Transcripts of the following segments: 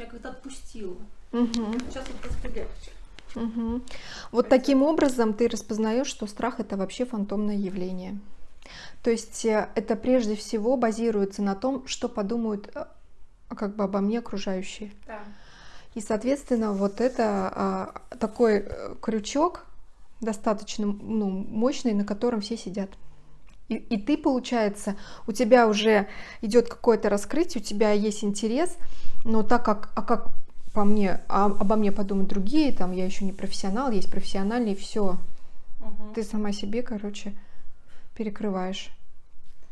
меня как-то отпустило. Угу. Сейчас вот просто легче. Угу. Вот таким образом ты распознаешь, что страх это вообще фантомное явление. То есть э, это прежде всего базируется на том, что подумают э, как бы обо мне окружающие. Да. И, соответственно, вот это а, такой э, крючок достаточно ну, мощный, на котором все сидят. И, и ты, получается, у тебя уже идет какое-то раскрытие, у тебя есть интерес, но так как, а как по мне, а, обо мне подумают другие, там я еще не профессионал, есть профессиональный, все. Мгм. Ты сама себе, короче, перекрываешь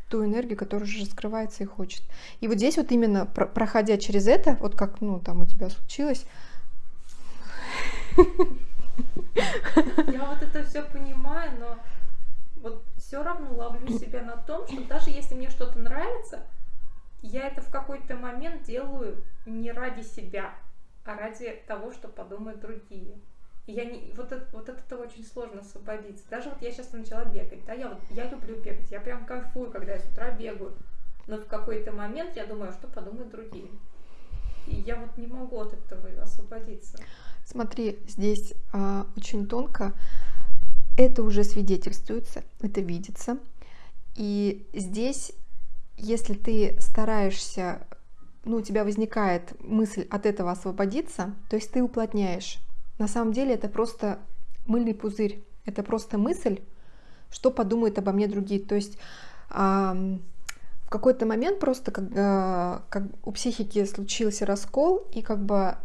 ту энергию, которая уже раскрывается и хочет. И вот здесь вот именно про- проходя через это, вот как, ну, там у тебя случилось, Я вот это все понимаю, но вот все равно ловлю себя на том, что даже если мне что-то нравится, я это в какой-то момент делаю не ради себя, а ради того, что подумают другие. И я не, вот, это, вот от этого очень сложно освободиться. Даже вот я сейчас начала бегать, да, я, вот, я люблю бегать, я прям кайфую, когда я с утра бегаю. Но в какой-то момент я думаю, что подумают другие. И я вот не могу от этого освободиться. Смотри, здесь а, очень тонко. Это уже свидетельствуется, это видится. И здесь, если ты стараешься, ну, у тебя возникает мысль от этого освободиться, то есть ты уплотняешь. На самом деле это просто мыльный пузырь. Это просто мысль, что подумают обо мне другие. То есть в какой-то момент просто, когда как у психики случился раскол, и как бы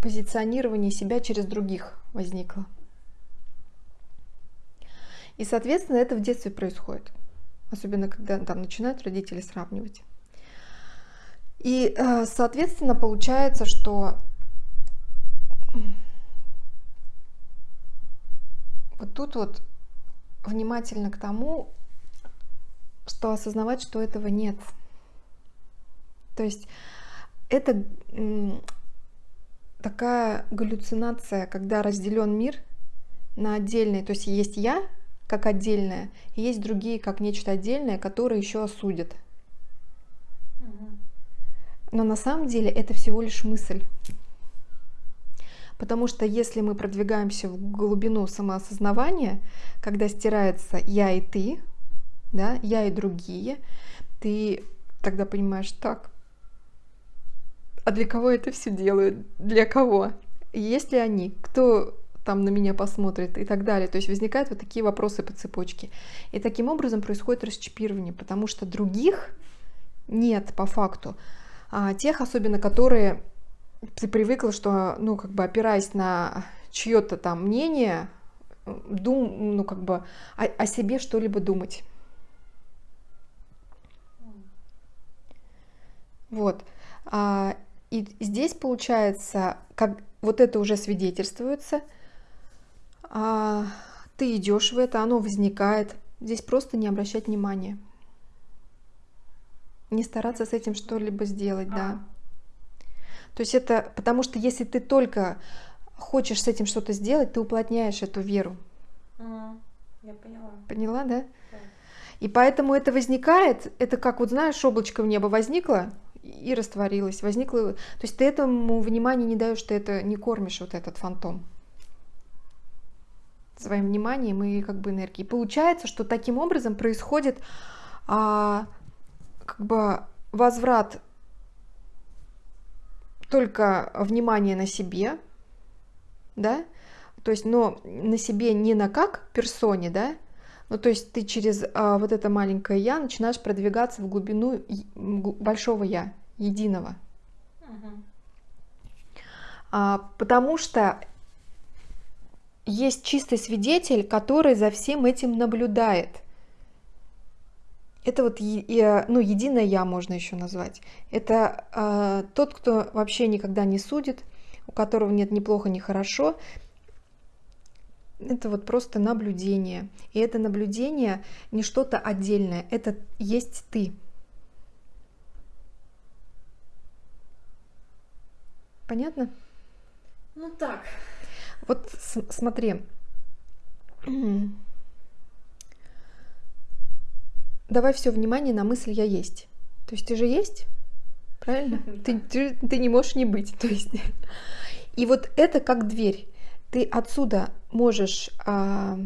позиционирование себя через других возникло. И, соответственно, это в детстве происходит. Особенно, когда там начинают родители сравнивать. И, э, соответственно, получается, что вот тут вот внимательно к тому, что осознавать, что этого нет. То есть это такая галлюцинация, когда разделен мир на отдельные, то есть есть я как отдельное, и есть другие как нечто отдельное, которые еще осудят. Но на самом деле это всего лишь мысль. Потому что если мы продвигаемся в глубину самоосознавания, когда стирается я и ты, да, я и другие, ты тогда понимаешь, так, а для кого это все делают? Для кого? Есть ли они? Кто там на меня посмотрит и так далее. То есть возникают вот такие вопросы по цепочке. И таким образом происходит расчипирование, потому что других нет по факту. А тех, особенно, которые ты привыкла, что, ну, как бы опираясь на чье-то там мнение, дум, ну, как бы о, о себе что-либо думать. Вот. А, и здесь получается, как вот это уже свидетельствуется, а, ты идешь в это, оно возникает. Здесь просто не обращать внимания. Не стараться с этим что-либо сделать, да. То есть это потому что если ты только хочешь с этим что-то сделать, ты уплотняешь эту веру. Я поняла. Поняла, да? Да. И поэтому это возникает, это как вот знаешь, облачко в небо возникло и растворилось, возникло. То есть ты этому внимания не даешь, ты это не кормишь вот этот фантом своим вниманием и как бы энергией. Получается, что таким образом происходит а, как бы возврат только внимания на себе, да, то есть, но на себе не на как персоне, да, ну, то есть ты через а, вот это маленькое я начинаешь продвигаться в глубину большого я, единого. Мгм. А, потому что есть чистый свидетель, который за всем этим наблюдает. Это вот е- ну, единое я можно еще назвать. Это а, тот, кто вообще никогда не судит, у которого нет ни плохо, ни хорошо. Это вот просто наблюдение. И это наблюдение не что-то отдельное, это есть ты. Понятно? Ну так. Вот смотри. Давай все внимание на мысль я есть. То есть ты же есть? правильно? Ты, ты, ты не можешь не быть, то есть. И вот это как дверь. Ты отсюда можешь а,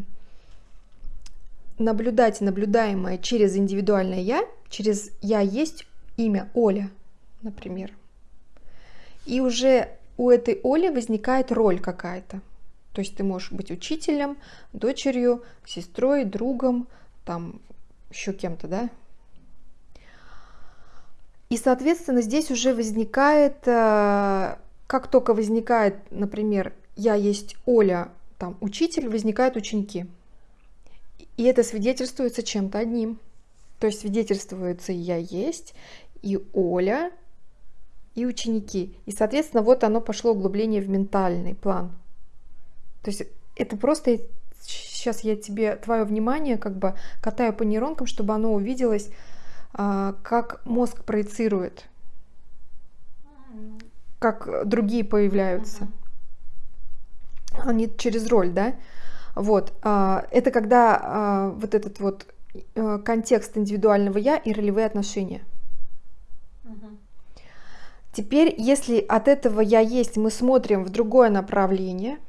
наблюдать наблюдаемое через индивидуальное я, через я есть имя Оля, например. И уже у этой Оли возникает роль какая-то. То есть ты можешь быть учителем, дочерью, сестрой, другом, там еще кем-то, да? И, соответственно, здесь уже возникает, э, как только возникает, например, я есть Оля, там, учитель, возникают ученики. И это свидетельствуется чем-то одним. То есть свидетельствуется я есть, и Оля, и ученики. И, соответственно, вот оно пошло углубление в ментальный план. То есть это просто сейчас я тебе твое внимание как бы катаю по нейронкам, чтобы оно увиделось, а, как мозг проецирует, как другие появляются. Они через роль, да? Вот. А, это когда а, вот этот вот э, контекст индивидуального я и ролевые отношения. Теперь, если от этого я есть, мы смотрим в другое направление,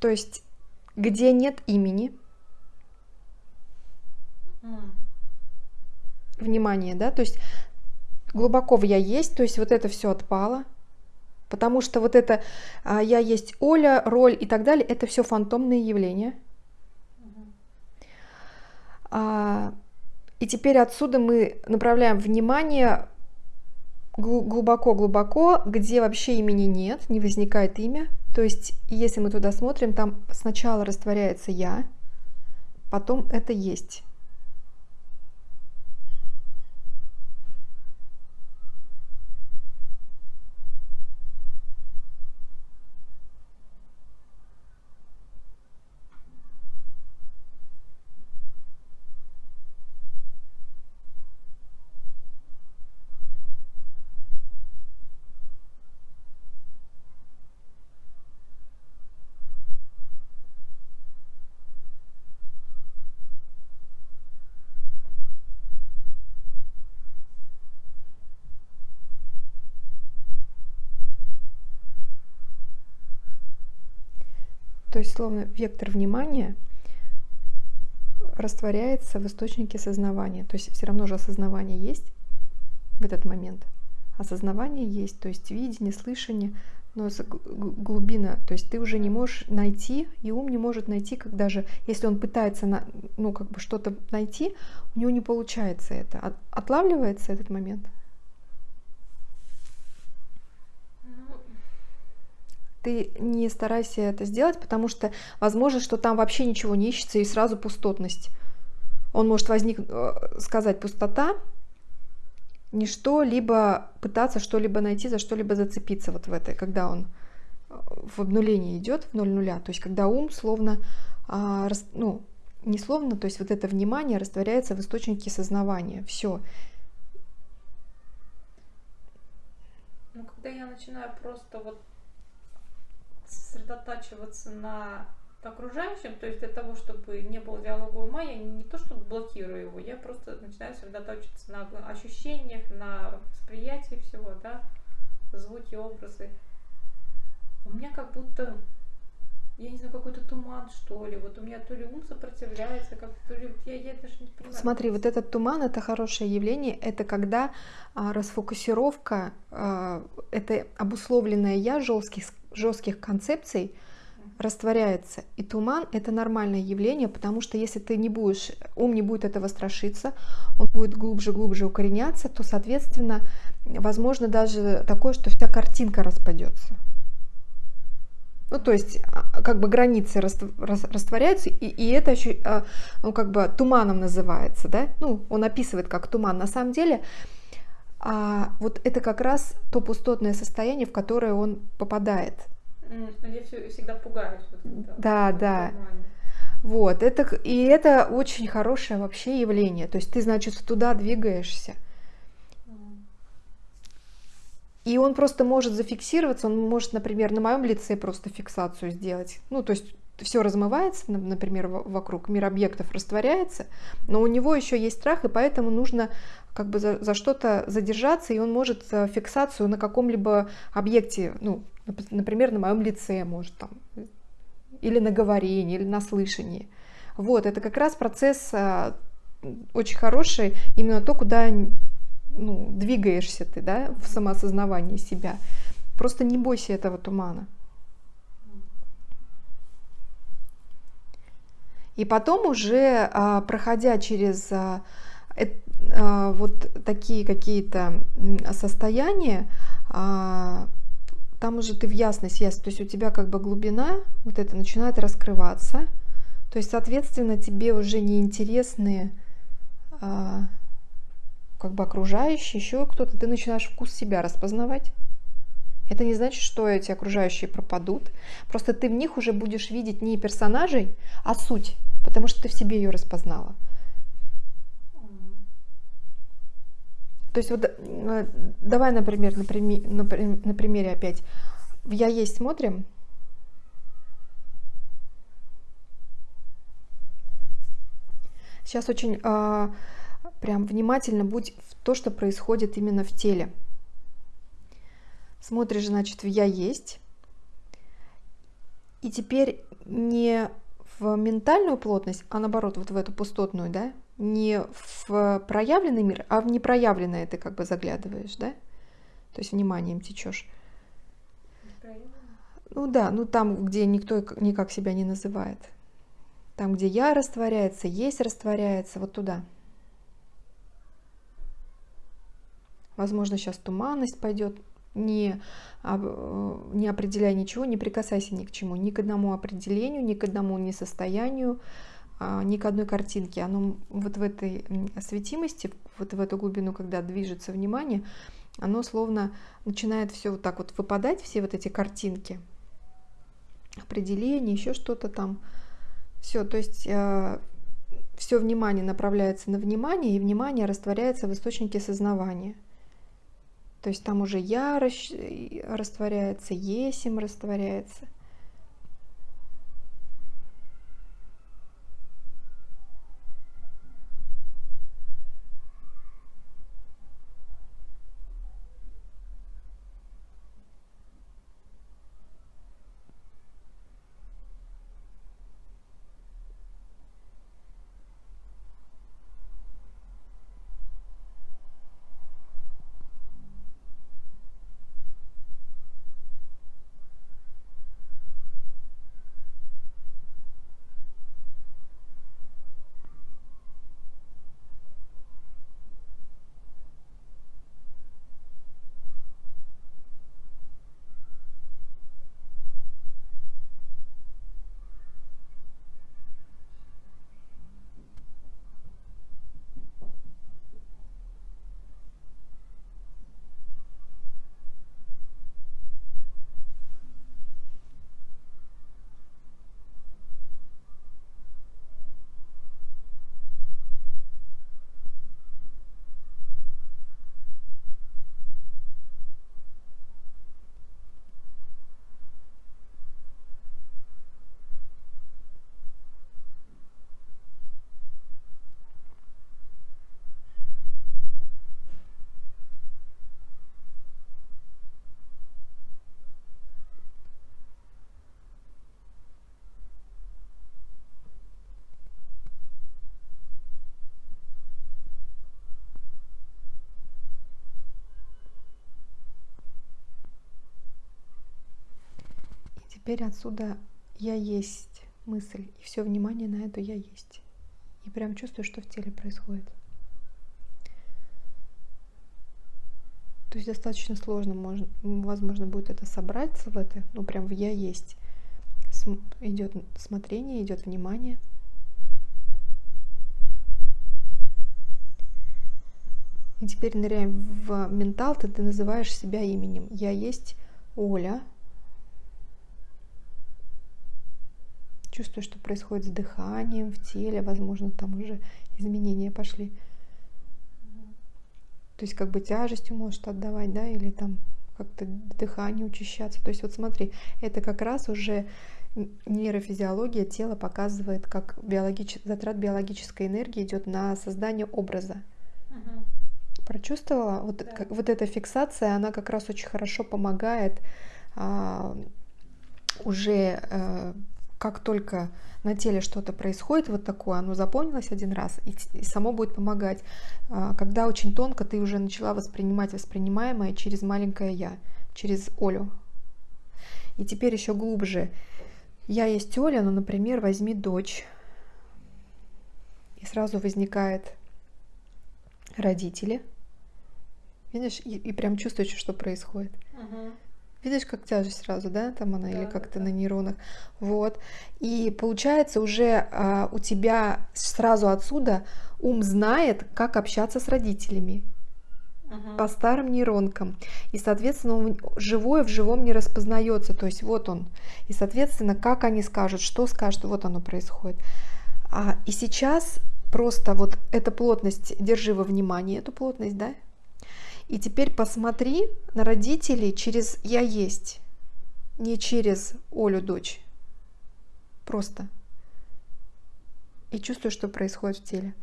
то есть где нет имени, внимание, да, то есть глубоко в я есть, то есть вот это все отпало, потому что вот это а, я есть Оля, роль и так далее, это все фантомные явления. А, и теперь отсюда мы направляем внимание глубоко-глубоко, где вообще имени нет, не возникает имя. То есть, если мы туда смотрим, там сначала растворяется я, потом это есть. То есть, словно вектор внимания растворяется в источнике сознавания. То есть все равно же осознавание есть в этот момент. Осознавание есть, то есть видение, слышание, но глубина, то есть ты уже не можешь найти, и ум не может найти, как даже если он пытается на, ну, как бы что-то найти, у него не получается это. Отлавливается этот момент? Ты не старайся это сделать, потому что возможно, что там вообще ничего не ищется и сразу пустотность. Он может возникнуть, э, сказать пустота, ничто, либо пытаться что-либо найти, за что-либо зацепиться вот в этой, когда он э, в обнулении идет, в ноль нуля, то есть когда ум словно, а, ну, не словно, то есть вот это внимание растворяется в источнике сознавания, все. Ну, когда я начинаю просто вот сосредотачиваться на окружающем, то есть для того, чтобы не было диалога ума, я не то чтобы блокирую его, я просто начинаю сосредотачиваться на ощущениях, на восприятии всего, да, звуки, образы. У меня как будто, я не знаю, какой-то туман, что ли, вот у меня то ли ум сопротивляется, как то ли, я, я даже не понимаю. Смотри, вот этот туман, это хорошее явление, это когда а, расфокусировка, а, это обусловленное я жестких жестких концепций растворяется. И туман это нормальное явление, потому что если ты не будешь, ум не будет этого страшиться, он будет глубже-глубже укореняться, то, соответственно, возможно даже такое, что вся картинка распадется. Ну, то есть, а, как бы границы растворяются, и, и это еще, а, ну, как бы туманом называется, да? Ну, он описывает как туман. На самом деле, а вот это как раз то пустотное состояние, в которое он попадает. Я всегда пугаюсь. Вот, да, да. Вот, это, и это очень хорошее вообще явление. То есть ты, значит, туда двигаешься. И он просто может зафиксироваться, он может, например, на моем лице просто фиксацию сделать. Ну, то есть все размывается, например, вокруг мир объектов растворяется, но у него еще есть страх, и поэтому нужно как бы за, за что-то задержаться, и он может фиксацию на каком-либо объекте, ну, например, на моем лице, может там, или на говорении, или на слышании. Вот, это как раз процесс э, очень хороший, именно то, куда ну, двигаешься ты, да, в самоосознавании себя. Просто не бойся этого тумана. И потом уже, а, проходя через а, а, вот такие какие-то состояния, там уже ты в ясность, ясность, то есть у тебя как бы глубина вот это начинает раскрываться, то есть, соответственно, тебе уже не интересны как бы окружающие, еще кто-то, ты начинаешь вкус себя распознавать. Это не значит, что эти окружающие пропадут. Просто ты в них уже будешь видеть не персонажей, а суть, потому что ты в себе ее распознала. То есть вот э, давай, например, на, прими, на, на примере опять. В «Я есть» смотрим. Сейчас очень э, прям внимательно будь в то, что происходит именно в теле. Смотришь, значит, в «я есть». И теперь не в ментальную плотность, а наоборот, вот в эту пустотную, да, не в проявленный мир, а в непроявленное ты как бы заглядываешь, да? То есть вниманием течешь. Ну да, ну там, где никто никак себя не называет. Там, где я растворяется, есть растворяется, вот туда. Возможно, сейчас туманность пойдет, не, не определяй ничего, не прикасайся ни к чему, ни к одному определению, ни к одному не состоянию, ни к одной картинке. Оно вот в этой светимости, вот в эту глубину, когда движется внимание, оно словно начинает все вот так вот выпадать, все вот эти картинки, определения, еще что-то там. Все, то есть э, все внимание направляется на внимание, и внимание растворяется в источнике сознавания. То есть там уже я растворяется, есим растворяется. Теперь отсюда я есть мысль, и все внимание на эту я есть. И прям чувствую, что в теле происходит. То есть достаточно сложно, можно, возможно, будет это собраться в это, ну прям в я есть. См идет смотрение, идет внимание. И теперь ныряем в ментал, ты, ты называешь себя именем. Я есть Оля, Чувствую, что происходит с дыханием в теле, возможно, там уже изменения пошли. То есть как бы тяжестью может отдавать, да, или там как-то дыхание учащаться. То есть вот смотри, это как раз уже нейрофизиология тела показывает, как биологич... затрат биологической энергии идет на создание образа. Мгм. Прочувствовала? Вот, Да. как- вот эта фиксация, она как раз очень хорошо помогает а, уже э, как только на теле что-то происходит вот такое, оно запомнилось один раз и, и само будет помогать. А, когда очень тонко ты уже начала воспринимать воспринимаемое через маленькое я, через Олю. И теперь еще глубже. Я есть Оля, но, например, возьми дочь. И сразу возникает родители. Видишь, и, и прям чувствуешь, что происходит. Мгм. Видишь, как тяжесть сразу, да, там она, или Да, как-то да. на нейронах. Вот. И получается уже а, у тебя сразу отсюда ум знает, как общаться с родителями Мгм. по старым нейронкам. И, соответственно, он живое в живом не распознается. То есть вот он. И, соответственно, как они скажут, что скажут, вот оно происходит. А, и сейчас просто вот эта плотность, держи во внимании эту плотность, да? И теперь посмотри на родителей через «я есть», не через Олю, дочь. Просто. И чувствуй, что происходит в теле.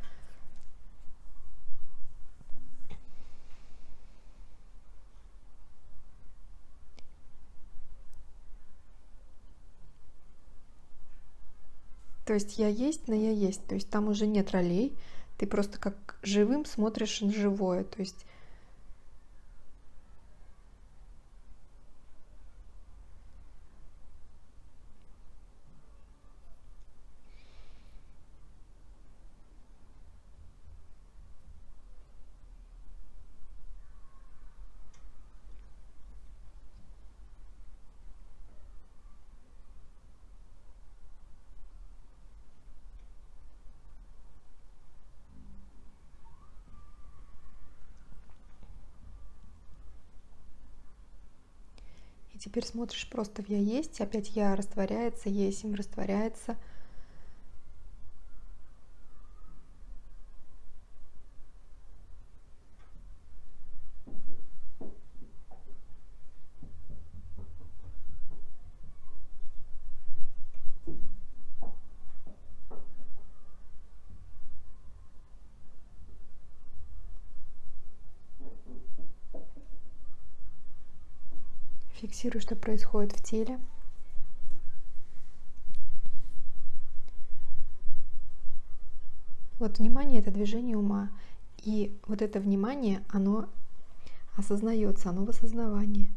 То есть я есть, но я есть. То есть там уже нет ролей. Ты просто как живым смотришь на живое. То есть теперь смотришь просто в я есть, опять я растворяется, есть им растворяется. Фиксируй, что происходит в теле. Вот внимание это движение ума. И вот это внимание, оно осознается, оно в осознавании.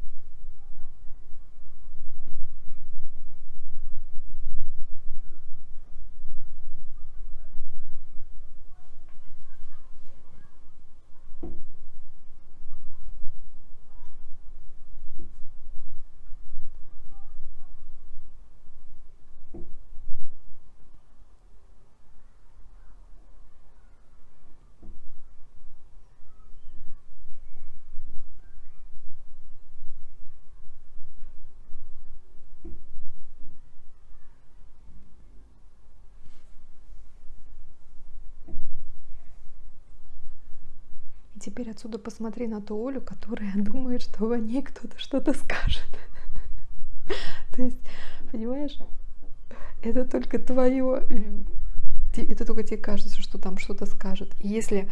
Теперь отсюда посмотри на ту Олю, которая думает, что о ней кто-то что-то скажет. То есть, понимаешь, это только твое, это только тебе кажется, что там что-то скажет. Если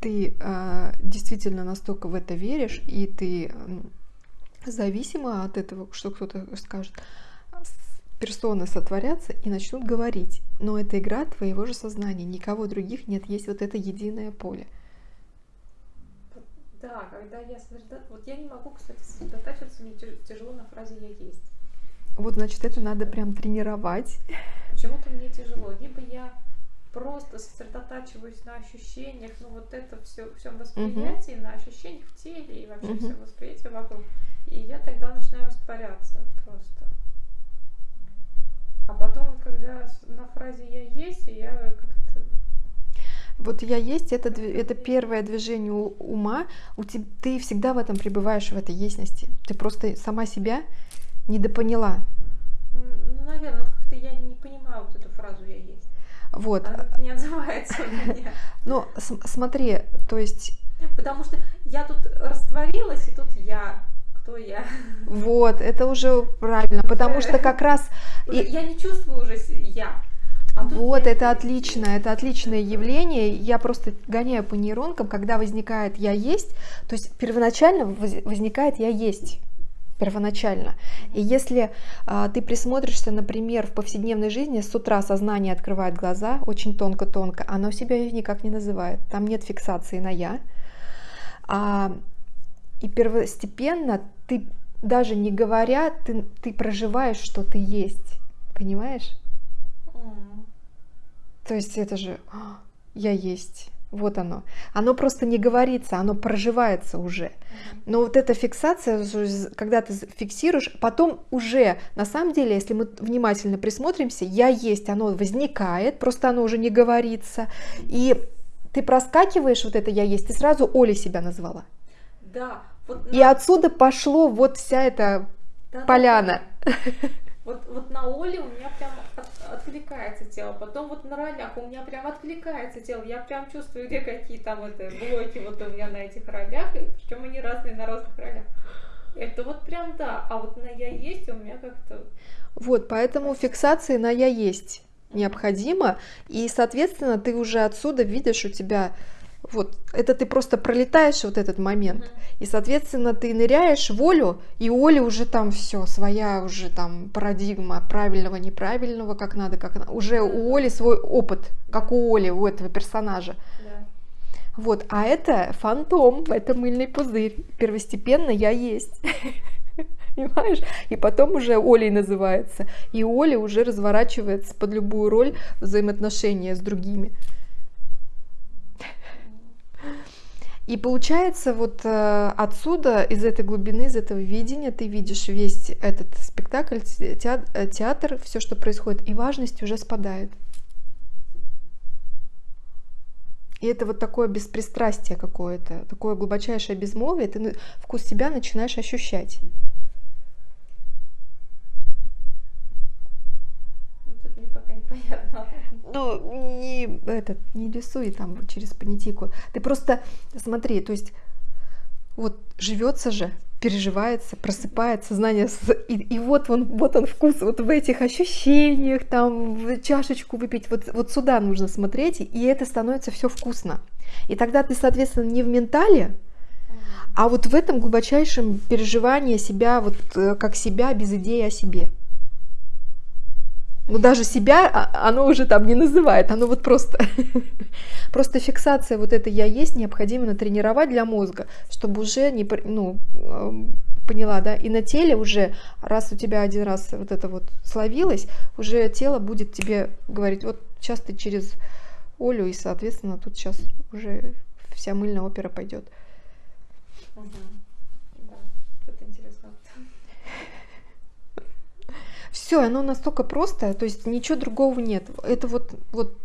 ты э, действительно настолько в это веришь, и ты зависима от этого, что кто-то скажет, персоны сотворятся и начнут говорить. Но это игра твоего же сознания, никого других нет, есть вот это единое поле. Да, когда я сосредотачиваюсь... Вот я не могу, кстати, сосредотачиваться, мне тяжело на фразе «я есть». Вот, значит, это надо прям тренировать. Почему-то мне тяжело. Либо я просто сосредотачиваюсь на ощущениях, ну вот это все, всем восприятии, на ощущениях в теле и вообще Мгм. всем восприятии вокруг. И я тогда начинаю растворяться просто. А потом, когда на фразе «я есть», я как-то... Вот я есть, это, это первое движение ума. У теб- ты всегда в этом пребываешь, в этой ясности. Ты просто сама себя недопоняла. Ну, наверное, как-то я не понимаю вот эту фразу «я есть». Вот. Она не отзывается у меня. См- смотри, то есть, Потому что я тут растворилась, и тут я кто я. Вот, это уже правильно, потому что как раз... И... Я не чувствую уже я. А вот, это отлично, это отличное явление. Я просто гоняю по нейронкам, когда возникает «я есть», то есть первоначально возникает «я есть» первоначально. И если а, ты присмотришься, например, в повседневной жизни, с утра сознание открывает глаза, очень тонко-тонко, оно себя никак не называет, там нет фиксации на «я». А, и первостепенно ты, даже не говоря, ты, ты проживаешь, что ты есть, понимаешь? То есть это же «А, я есть. Вот оно. Оно просто не говорится, оно проживается уже. Но вот эта фиксация, когда ты фиксируешь, потом уже, на самом деле, если мы внимательно присмотримся, я есть, оно возникает, просто оно уже не говорится. И ты проскакиваешь вот это я есть, ты сразу Оля себя назвала. Да. Вот на... И отсюда пошло вот вся эта да, поляна. Да, да. Вот, вот на Оле у меня прям откликается тело. Потом вот на ролях у меня прям откликается тело. Я прям чувствую, где какие там это блоки вот у меня на этих ролях. И причем они разные на разных ролях. Это вот прям да. А вот на я есть у меня как-то... Вот, поэтому фиксации на я есть необходимо. И, соответственно, ты уже отсюда видишь у тебя вот это ты просто пролетаешь вот этот момент. И, соответственно, ты ныряешь в Олю, и у Оли уже там все, своя уже там парадигма правильного, неправильного, как надо, как надо. Уже у Оли свой опыт, как у Оли, у этого персонажа. Yeah. Вот, а это фантом, это мыльный пузырь. Первостепенно я есть. Понимаешь? И потом уже Олей называется. И Оля уже разворачивается под любую роль взаимоотношения с другими. И получается, вот э, отсюда, из этой глубины, из этого видения, ты видишь весь этот спектакль, э, театр все, что происходит, и важность уже спадает. И это вот такое беспристрастие какое-то, такое глубочайшее безмолвие, ты вкус себя начинаешь ощущать. Тут ну, не, этот, не рисуй там через понятийку. Ты просто смотри, то есть вот живется же, переживается, просыпается сознание, и, и вот он, вот он вкус, вот в этих ощущениях, там, чашечку выпить, вот, вот сюда нужно смотреть, и это становится все вкусно. И тогда ты, соответственно, не в ментале, а вот в этом глубочайшем переживании себя, вот э, как себя без идеи о себе ну даже себя а, оно уже там не называет, оно вот просто, просто фиксация вот это я есть необходимо натренировать для мозга, чтобы уже не, ну, поняла, да, и на теле уже, раз у тебя один раз вот это вот словилось, уже тело будет тебе говорить, вот сейчас ты через Олю, и, соответственно, тут сейчас уже вся мыльная опера пойдет. Угу. Все, оно настолько просто, то есть ничего другого нет. Это вот, вот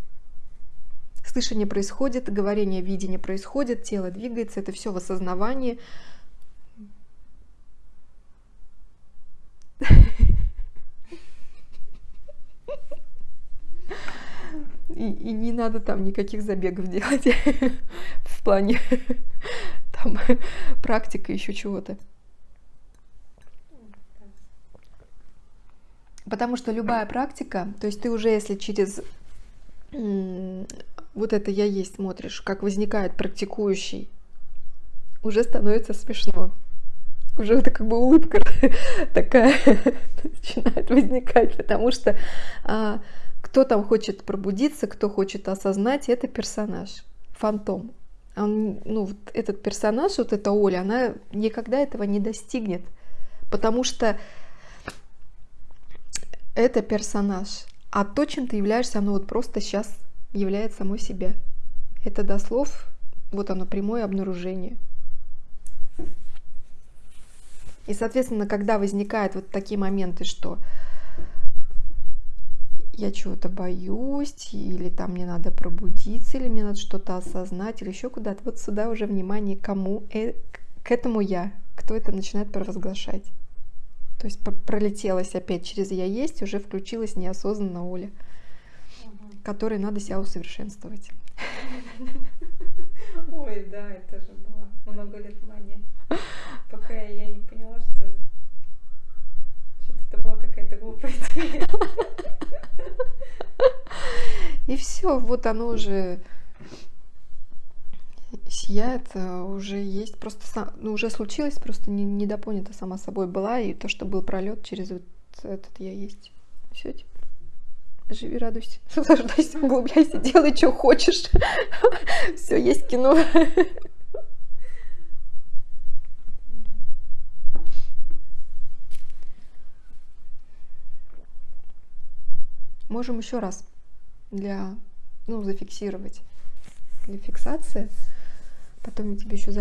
слышание происходит, говорение, видение происходит, тело двигается, это все в осознавании. И, и не надо там никаких забегов делать в плане там практика еще чего-то. Потому что любая практика, то есть ты уже если через вот это я есть смотришь, как возникает практикующий, уже становится смешно. Уже это как бы улыбка такая начинает возникать, потому что а, кто там хочет пробудиться, кто хочет осознать, это персонаж, фантом. Он, ну, вот этот персонаж, вот эта Оля, она никогда этого не достигнет, потому что это персонаж. А то, чем ты являешься, оно вот просто сейчас является самой себе. Это до слов, вот оно, прямое обнаружение. И, соответственно, когда возникают вот такие моменты, что я чего-то боюсь, или там мне надо пробудиться, или мне надо что-то осознать, или еще куда-то, вот сюда уже внимание кому, э, к этому я, кто это начинает провозглашать. То есть пролетелась опять через «я есть», уже включилась неосознанно Оля, угу. которой надо себя усовершенствовать. Ой, да, это же было много лет мания. такая, я не поняла, что что-то это была какая-то глупая идея. И все, вот оно уже сияет, э, уже есть, просто ну, уже случилось, просто не, недопонято сама собой была, и то, что был пролет через вот этот я есть. Все, типа, живи, радуйся, наслаждайся, углубляйся, делай, что хочешь. Все, есть кино. Можем еще раз для, ну, зафиксировать для фиксации. Потом я тебе еще